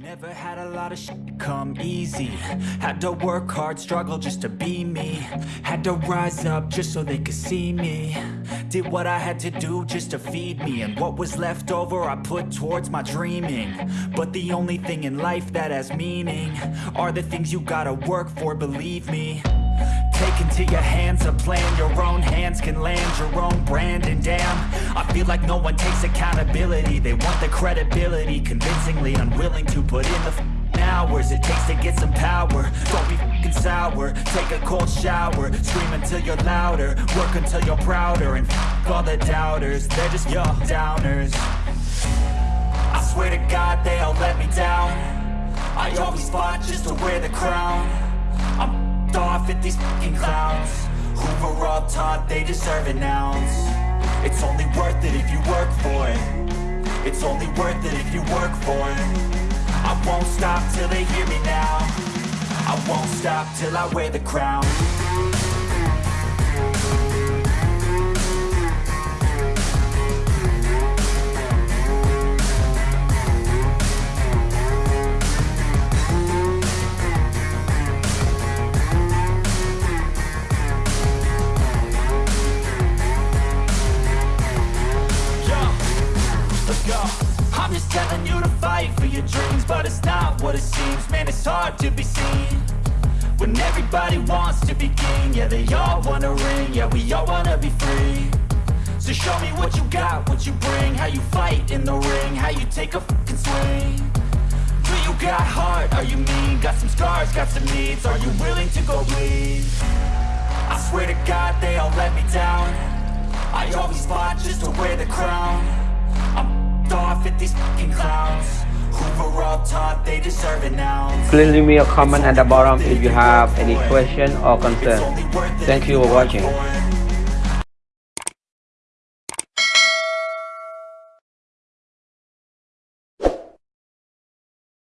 Never had a lot of shit come easy. Had to work hard, struggle just to be me. Had to rise up just so they could see me. Did what I had to do just to feed me. And what was left over I put towards my dreaming. But the only thing in life that has meaning Are the things you gotta work for, believe me. Take into your hands a plan Your own hands can land your own brand. And damn, I feel like no one takes accountability. They want the credibility Convincingly unwilling to put in the hours It takes to get some power. Don't be f***ing sour. Take a cold shower. Scream until you're louder. Work until you're prouder. And f*** all the doubters They're just your downers. I swear to God they all let me down. I always fought just to wear the crown. I'm off at these fucking clowns. Who were all taught they deserve an ounce It's only worth it if you work for it. It's only worth it if you work for it. I won't stop till they hear me now. I won't stop till I wear the crown hard to be seen When everybody wants to be king. Yeah, they all wanna ring. Yeah, we all wanna be free. So show me what you got, what you bring. How you fight in the ring How you take a fucking swing. Do you got heart? Are you mean? Got some scars, got some needs. Are you willing to go bleed? I swear to God they all let me down. I always fought just to wear the crown. I'm off at these fucking clowns Please leave me a comment at the bottom if you have any question or concern. Thank you for watching.